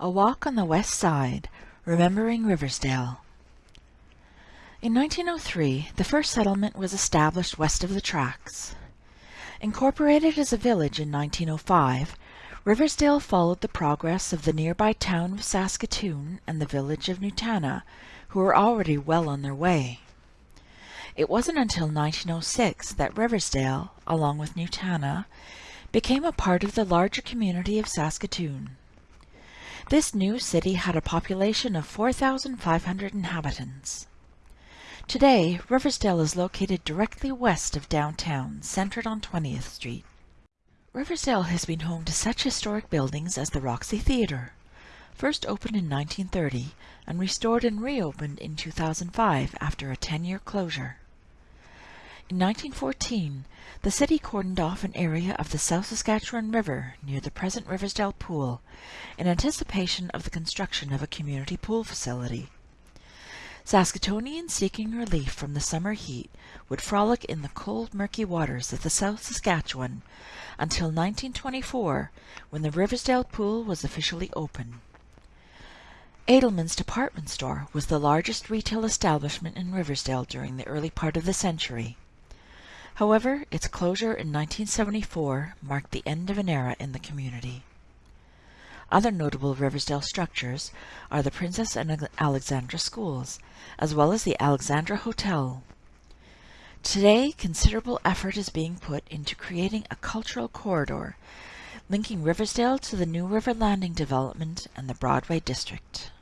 A Walk on the West Side, Remembering Riversdale. In 1903, the first settlement was established west of the tracks. Incorporated as a village in 1905, Riversdale followed the progress of the nearby town of Saskatoon and the village of Nutana, who were already well on their way. It wasn't until 1906 that Riversdale, along with Nutana, became a part of the larger community of Saskatoon. This new city had a population of 4,500 inhabitants. Today, Riversdale is located directly west of downtown, centered on 20th Street. Riversdale has been home to such historic buildings as the Roxy Theatre, first opened in 1930 and restored and reopened in 2005 after a 10-year closure. In 1914, the city cordoned off an area of the South Saskatchewan River near the present Riversdale Pool in anticipation of the construction of a community pool facility. Saskatoonians seeking relief from the summer heat would frolic in the cold, murky waters of the South Saskatchewan until 1924, when the Riversdale Pool was officially open. Adilman's department store was the largest retail establishment in Riversdale during the early part of the century. However, its closure in 1974 marked the end of an era in the community. Other notable Riversdale structures are the Princess and Alexandra Schools, as well as the Alexandra Hotel. Today, considerable effort is being put into creating a cultural corridor linking Riversdale to the New River Landing development and the Broadway district.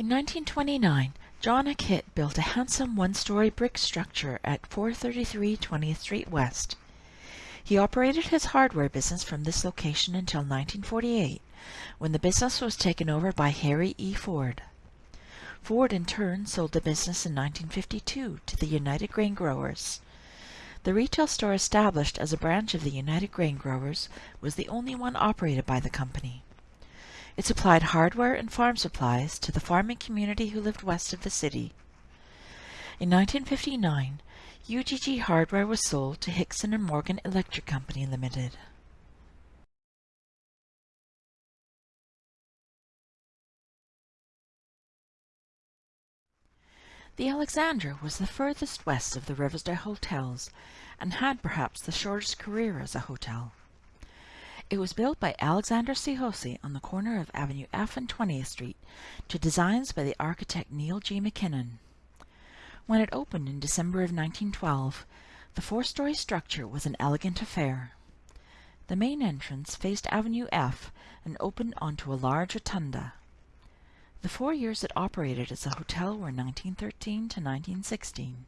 In 1929, John Akitt built a handsome one-story brick structure at 433 20th Street West. He operated his hardware business from this location until 1948, when the business was taken over by Harry E. Ford. Ford in turn sold the business in 1952 to the United Grain Growers. The retail store established as a branch of the United Grain Growers was the only one operated by the company. It supplied hardware and farm supplies to the farming community who lived west of the city. In 1959, UGG Hardware was sold to Hickson and Morgan Electric Company Limited. The Alexandra was the furthest west of the Riversdale hotels and had perhaps the shortest career as a hotel. It was built by Alexander C. Hosse on the corner of Avenue F and 20th Street to designs by the architect Neil G. McKinnon. When it opened in December of 1912, the four-story structure was an elegant affair. The main entrance faced Avenue F and opened onto a large rotunda. The four years it operated as a hotel were 1913 to 1916.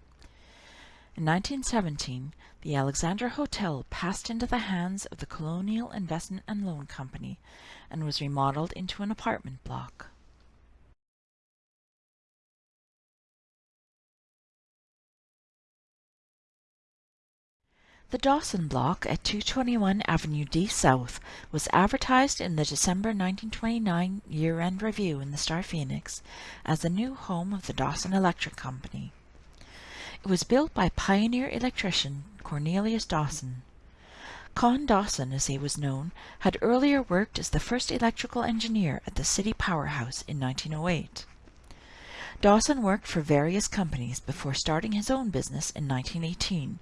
In 1917, the Alexandra Hotel passed into the hands of the Colonial Investment and Loan Company and was remodeled into an apartment block. The Dawson Block at 221 Avenue D South was advertised in the December 1929 year-end review in the Star Phoenix as the new home of the Dawson Electric Company. It was built by pioneer electrician Cornelius Dawson. Con Dawson, as he was known, had earlier worked as the first electrical engineer at the City Powerhouse in 1908. Dawson worked for various companies before starting his own business in 1918,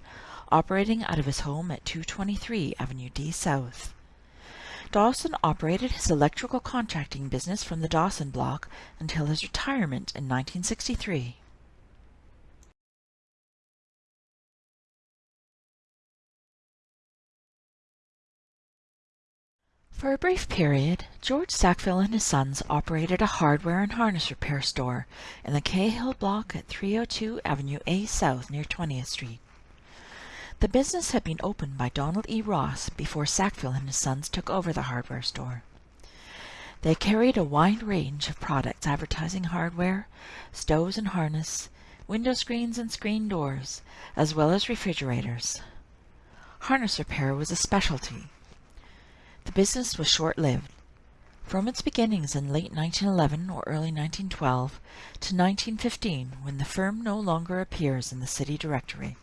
operating out of his home at 223 Avenue D South. Dawson operated his electrical contracting business from the Dawson block until his retirement in 1963. For a brief period, George Sackville and his sons operated a hardware and harness repair store in the Cahill block at 302 Avenue A South near 20th Street. The business had been opened by Donald E. Ross before Sackville and his sons took over the hardware store. They carried a wide range of products advertising hardware, stoves and harness, window screens and screen doors, as well as refrigerators. Harness repair was a specialty, the business was short-lived. From its beginnings in late 1911 or early 1912 to 1915 when the firm no longer appears in the city directory.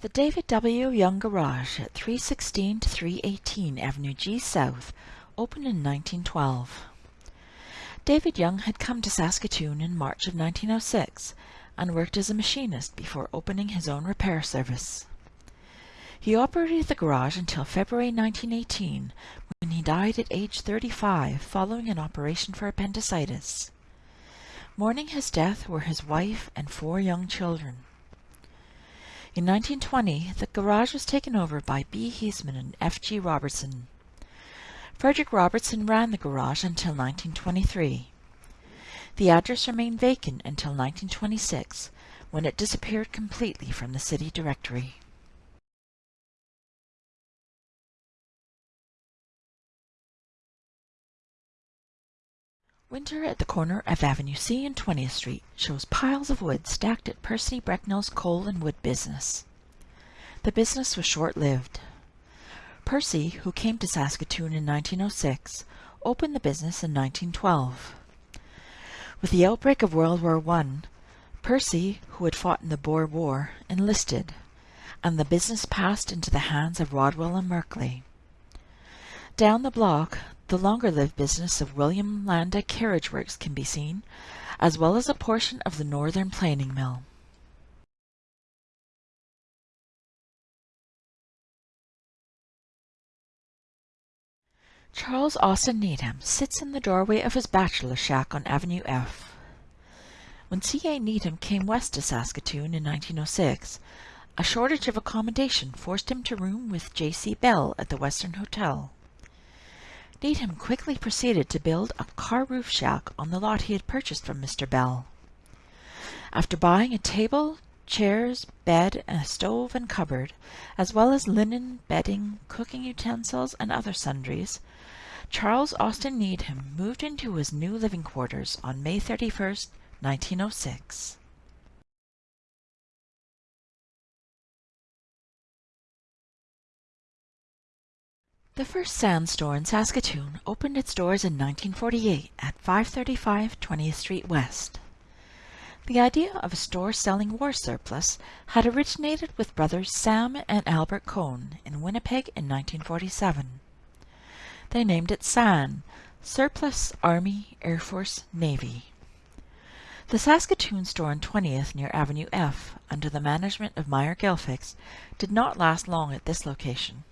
The David W. Young Garage at 316 to 318 Avenue G South opened in 1912. David Young had come to Saskatoon in March of 1906 and worked as a machinist before opening his own repair service. He operated the garage until February 1918 when he died at age 35 following an operation for appendicitis. Mourning his death were his wife and four young children. In 1920, the garage was taken over by B. Heisman and F. G. Robertson. Frederick Robertson ran the garage until 1923. The address remained vacant until 1926, when it disappeared completely from the city directory. Winter at the corner of Avenue C and 20th Street shows piles of wood stacked at Percy Brecknell's coal and wood business. The business was short-lived. Percy, who came to Saskatoon in 1906, opened the business in 1912. With the outbreak of World War I, Percy, who had fought in the Boer War, enlisted, and the business passed into the hands of Rodwell and Merkley. Down the block, the longer-lived business of William Landa Carriage Works can be seen, as well as a portion of the Northern Planing Mill. Charles Austin Needham sits in the doorway of his bachelor shack on Avenue F. When C.A. Needham came west to Saskatoon in 1906, a shortage of accommodation forced him to room with J.C. Bell at the Western Hotel. Needham quickly proceeded to build a car roof shack on the lot he had purchased from Mr. Bell. After buying a table, chairs, bed, and a stove and cupboard, as well as linen, bedding, cooking utensils, and other sundries, Charles Austin Needham moved into his new living quarters on May 31, 1906. The first Sands store in Saskatoon opened its doors in 1948 at 535 20th Street West. The idea of a store selling war surplus had originated with brothers Sam and Albert Cohn in Winnipeg in 1947. They named it SAN, Surplus Army Air Force Navy. The Saskatoon store on 20th near Avenue F, under the management of Meyer Gelfix, did not last long at this location.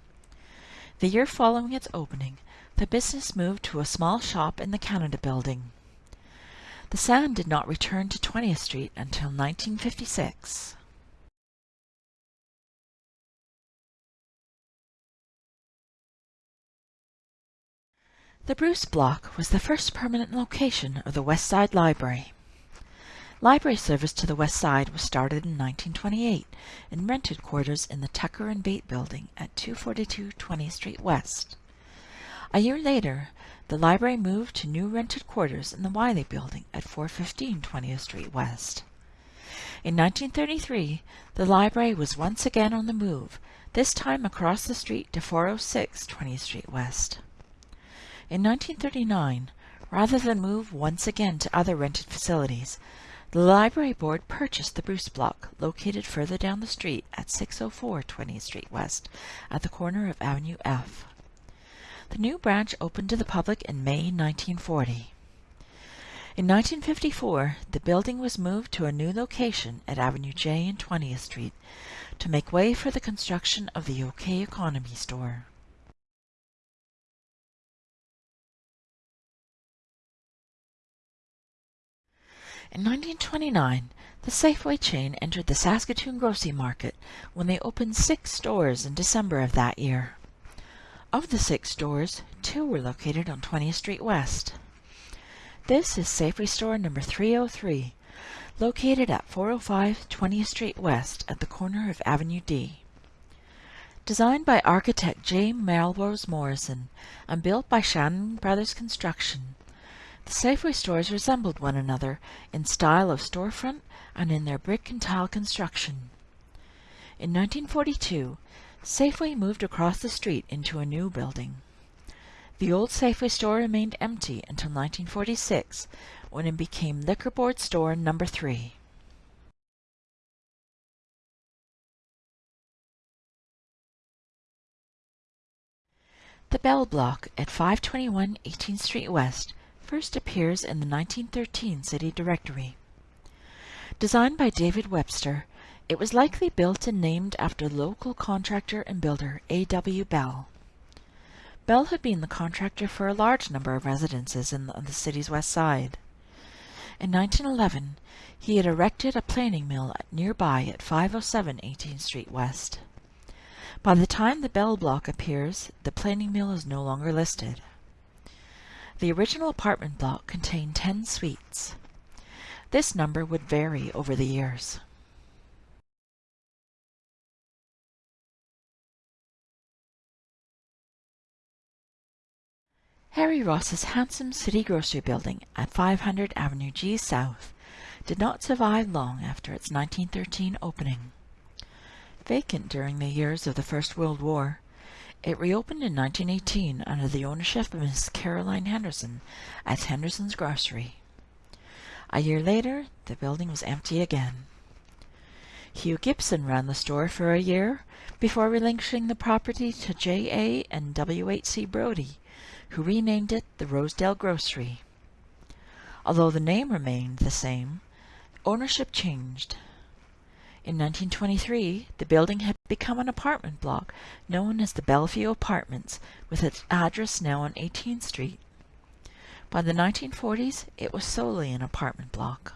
The year following its opening, the business moved to a small shop in the Canada Building. The SAN did not return to 20th Street until 1956. The Bruce Block was the first permanent location of the West Side Library. Library service to the west side was started in 1928 in rented quarters in the Tucker and Bate building at 242 20th Street West. A year later, the library moved to new rented quarters in the Wiley building at 415 20th Street West. In 1933, the library was once again on the move, this time across the street to 406 20th Street West. In 1939, rather than move once again to other rented facilities, the Library Board purchased the Bruce Block, located further down the street at 604 20th Street West, at the corner of Avenue F. The new branch opened to the public in May 1940. In 1954, the building was moved to a new location at Avenue J and 20th Street to make way for the construction of the OK Economy store. In 1929, the Safeway chain entered the Saskatoon grocery market when they opened six stores in December of that year. Of the six stores, two were located on 20th Street West. This is Safeway store number 303, located at 405 20th Street West at the corner of Avenue D. Designed by architect J. Melrose Morrison and built by Shannon Brothers Construction, the Safeway stores resembled one another in style of storefront and in their brick and tile construction. In 1942, Safeway moved across the street into a new building. The old Safeway store remained empty until 1946, when it became Liquor Board Store Number 3. The Bell Block at 521 18th Street West first appears in the 1913 City Directory. Designed by David Webster, it was likely built and named after local contractor and builder A.W. Bell. Bell had been the contractor for a large number of residences in the, on the city's west side. In 1911, he had erected a planing mill nearby at 507 18th Street West. By the time the Bell block appears, the planing mill is no longer listed. The original apartment block contained 10 suites. This number would vary over the years. Harry Ross's handsome city grocery building at 500 Avenue G South did not survive long after its 1913 opening. Vacant during the years of the First World War, it reopened in 1918 under the ownership of Miss Caroline Henderson as Henderson's Grocery. A year later, the building was empty again. Hugh Gibson ran the store for a year before relinquishing the property to J.A. and W.H.C. Brodie, who renamed it the Rosedale Grocery. Although the name remained the same, ownership changed. In 1923, the building had become an apartment block known as the Bellevue Apartments, with its address now on 18th Street. By the 1940s, it was solely an apartment block.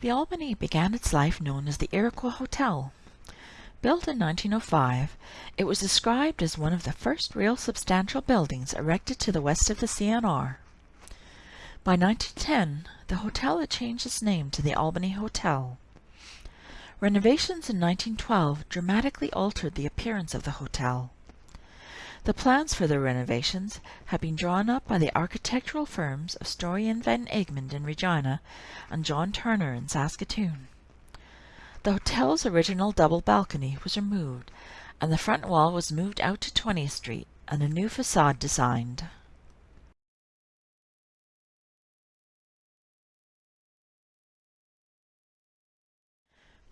The Albany began its life known as the Iroquois Hotel. Built in 1905, it was described as one of the first real substantial buildings erected to the west of the CNR. By 1910, the hotel had changed its name to the Albany Hotel. Renovations in 1912 dramatically altered the appearance of the hotel. The plans for the renovations had been drawn up by the architectural firms of Storey and Van Egmond in Regina and John Turner in Saskatoon. The hotel's original double balcony was removed, and the front wall was moved out to 20th Street and a new facade designed.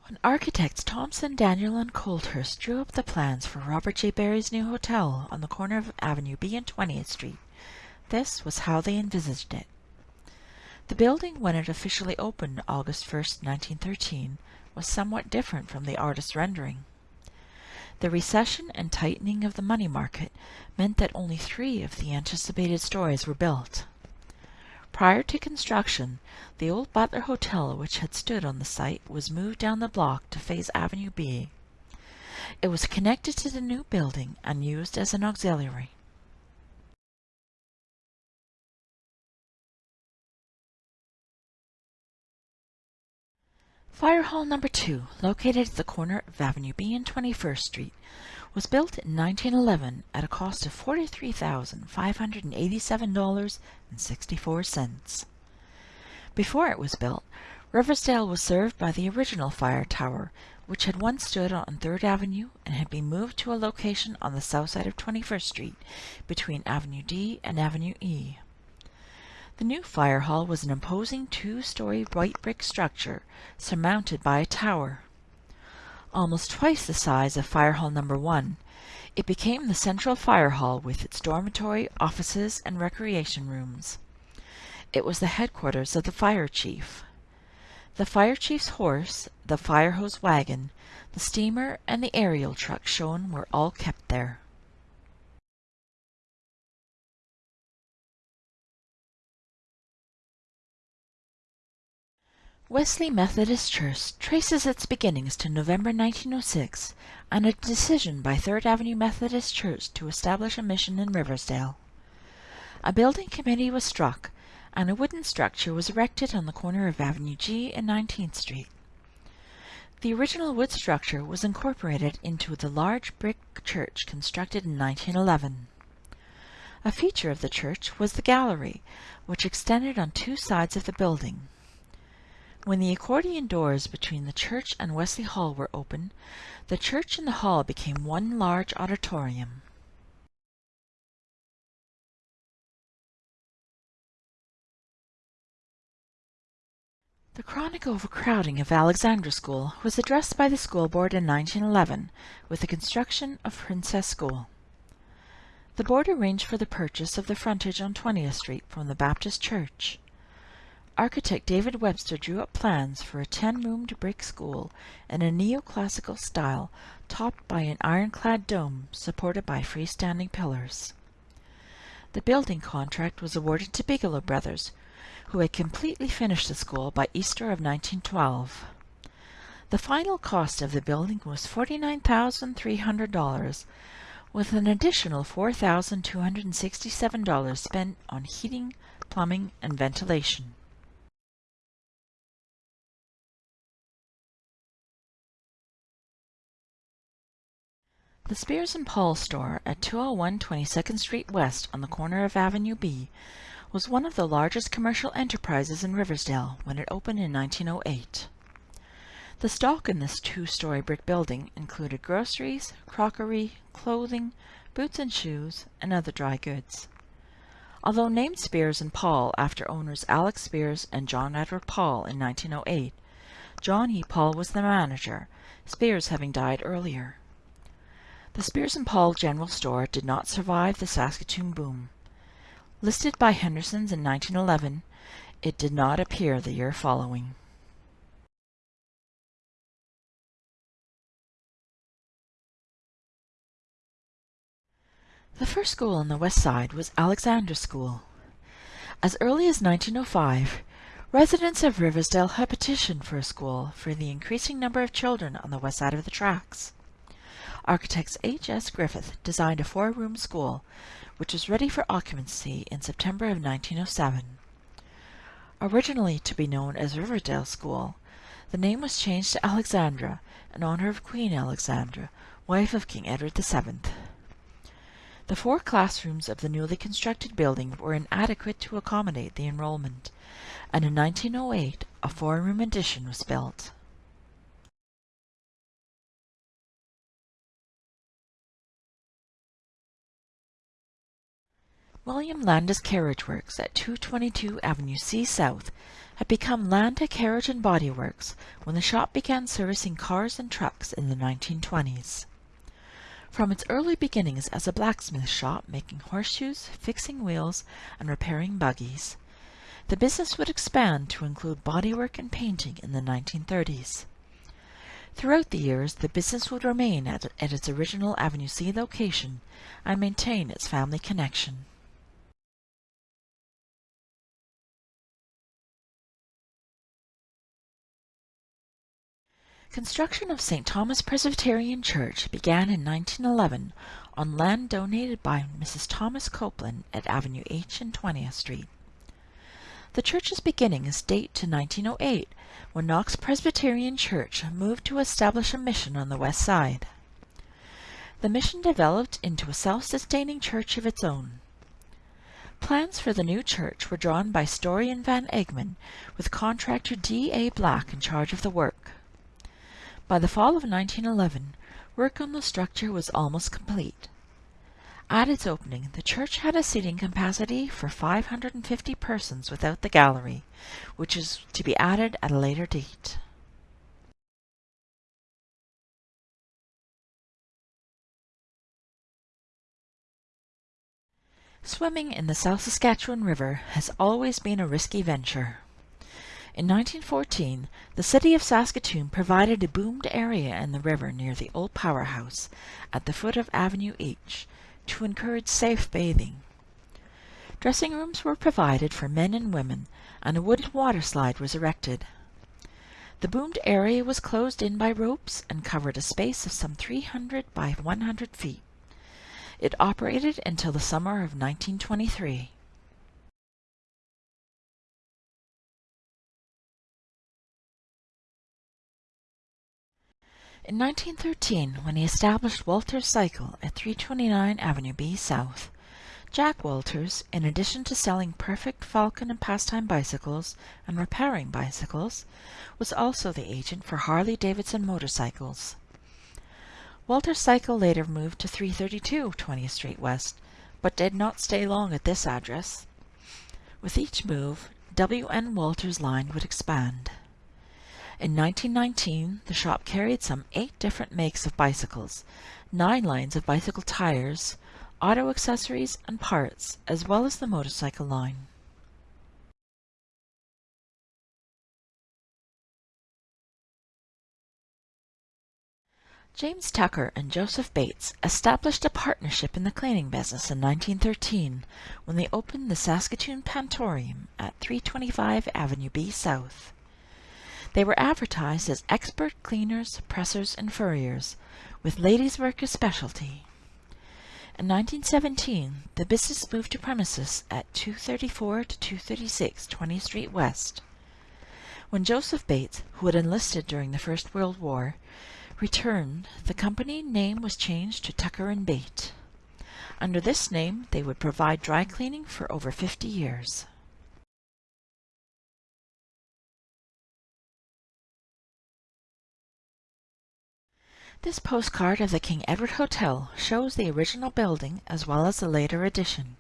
When architects Thompson, Daniel, and Colthurst drew up the plans for Robert J. Barry's new hotel on the corner of Avenue B and 20th Street, this was how they envisaged it. The building, when it officially opened August 1, 1913, was somewhat different from the artist's rendering. The recession and tightening of the money market meant that only three of the anticipated stories were built. Prior to construction, the old Butler Hotel which had stood on the site was moved down the block to face Avenue B. It was connected to the new building and used as an auxiliary. Fire Hall Number 2, located at the corner of Avenue B and 21st Street, was built in 1911 at a cost of $43,587.64. Before it was built, Riversdale was served by the original fire tower, which had once stood on 3rd Avenue and had been moved to a location on the south side of 21st Street between Avenue D and Avenue E. The new fire hall was an imposing two-story white brick structure surmounted by a tower. Almost twice the size of Fire Hall Number 1, it became the central fire hall with its dormitory, offices, and recreation rooms. It was the headquarters of the fire chief. The fire chief's horse, the fire hose wagon, the steamer, and the aerial truck shown were all kept there. Wesley Methodist Church traces its beginnings to November 1906 and a decision by Third Avenue Methodist Church to establish a mission in Riversdale. A building committee was struck, and a wooden structure was erected on the corner of Avenue G and 19th Street. The original wood structure was incorporated into the large brick church constructed in 1911. A feature of the church was the gallery, which extended on two sides of the building. When the accordion doors between the church and Wesley Hall were opened, the church and the hall became one large auditorium. The chronic overcrowding of Alexandra School was addressed by the school board in 1911 with the construction of Princess School. The board arranged for the purchase of the frontage on 20th Street from the Baptist Church. Architect David Webster drew up plans for a 10-roomed brick school in a neoclassical style topped by an ironclad dome supported by freestanding pillars. The building contract was awarded to Bigelow Brothers, who had completely finished the school by Easter of 1912. The final cost of the building was $49,300, with an additional $4,267 spent on heating, plumbing, and ventilation. The Spears and Paul store at 201 22nd Street West on the corner of Avenue B was one of the largest commercial enterprises in Riversdale when it opened in 1908. The stock in this two-story brick building included groceries, crockery, clothing, boots and shoes, and other dry goods. Although named Spears and Paul after owners Alex Spears and John Edward Paul in 1908, John E. Paul was the manager, Spears having died earlier. The Spears and Paul General Store did not survive the Saskatoon boom. Listed by Henderson's in 1911, it did not appear the year following. The first school on the west side was Alexandra School. As early as 1905, residents of Riversdale had petitioned for a school for the increasing number of children on the west side of the tracks. Architects H. S. Griffith designed a four-room school, which was ready for occupancy in September of 1907. Originally to be known as Riverdale School, the name was changed to Alexandra in honor of Queen Alexandra, wife of King Edward VII. The four classrooms of the newly constructed building were inadequate to accommodate the enrollment, and in 1908 a four-room addition was built. William Landa's Carriage Works at 222 Avenue C South had become Landa Carriage and Body Works when the shop began servicing cars and trucks in the 1920s. From its early beginnings as a blacksmith shop making horseshoes, fixing wheels, and repairing buggies, the business would expand to include bodywork and painting in the 1930s. Throughout the years, the business would remain at, at its original Avenue C location and maintain its family connection. Construction of St. Thomas Presbyterian Church began in 1911 on land donated by Mrs. Thomas Copeland at Avenue H and 20th Street. The church's beginnings date to 1908, when Knox Presbyterian Church moved to establish a mission on the west side. The mission developed into a self-sustaining church of its own. Plans for the new church were drawn by Storey and Van Egmond, with contractor D. A. Black in charge of the work. By the fall of 1911, work on the structure was almost complete. At its opening, the church had a seating capacity for 550 persons without the gallery, which is to be added at a later date. Swimming in the South Saskatchewan River has always been a risky venture. In 1914, the city of Saskatoon provided a boomed area in the river near the old powerhouse at the foot of Avenue H to encourage safe bathing. Dressing rooms were provided for men and women, and a wooden water slide was erected. The boomed area was closed in by ropes and covered a space of some 300 by 100 feet. It operated until the summer of 1923. In 1913, when he established Walters Cycle at 329 Avenue B South, Jack Walters, in addition to selling perfect Falcon and Pastime bicycles and repairing bicycles, was also the agent for Harley-Davidson motorcycles. Walters Cycle later moved to 332 20th Street West, but did not stay long at this address. With each move, W. N. Walters' line would expand. In 1919, the shop carried some eight different makes of bicycles, nine lines of bicycle tires, auto accessories and parts, as well as the motorcycle line. James Tucker and Joseph Bates established a partnership in the cleaning business in 1913 when they opened the Saskatoon Pantorium at 325 Avenue B South. They were advertised as expert cleaners, pressers, and furriers, with ladies' work as specialty. In 1917, the business moved to premises at 234 to 236 20th Street West. When Joseph Bates, who had enlisted during the First World War, returned, the company name was changed to Tucker and Bate. Under this name, they would provide dry cleaning for over 50 years. This postcard of the King Edward Hotel shows the original building as well as the later addition.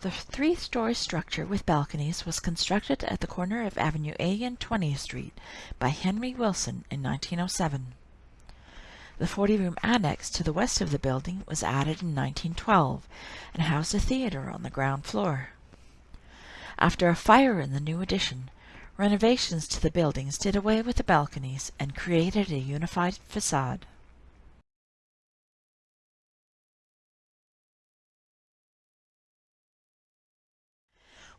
The three-story structure with balconies was constructed at the corner of Avenue A and 20th Street by Henry Wilson in 1907. The 40-room annex to the west of the building was added in 1912 and housed a theater on the ground floor. After a fire in the new addition, renovations to the buildings did away with the balconies and created a unified facade.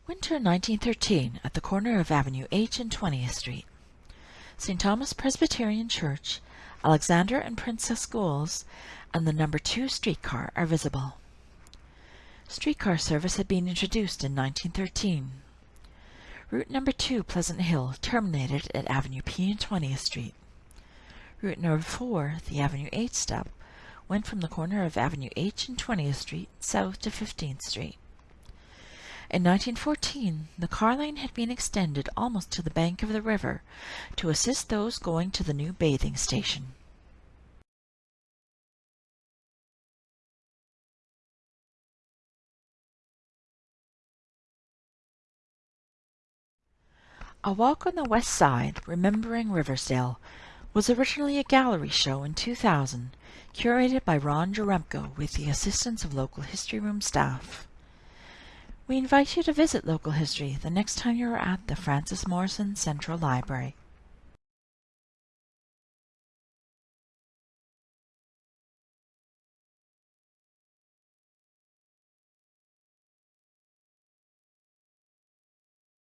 Winter 1913 at the corner of Avenue H and 20th Street. St. Thomas Presbyterian Church, Alexandra and Princess Schools, and the number 2 streetcar are visible. Streetcar service had been introduced in 1913. Route number 2 Pleasant Hill terminated at Avenue P and 20th Street. Route number 4, the Avenue H stop, went from the corner of Avenue H and 20th Street south to 15th Street. In 1914, the car lane had been extended almost to the bank of the river to assist those going to the new bathing station. A Walk on the West Side, Remembering Riversdale, was originally a gallery show in 2000, curated by Ron Jaremko with the assistance of local History Room staff. We invite you to visit local history the next time you are at the Frances Morrison Central Library.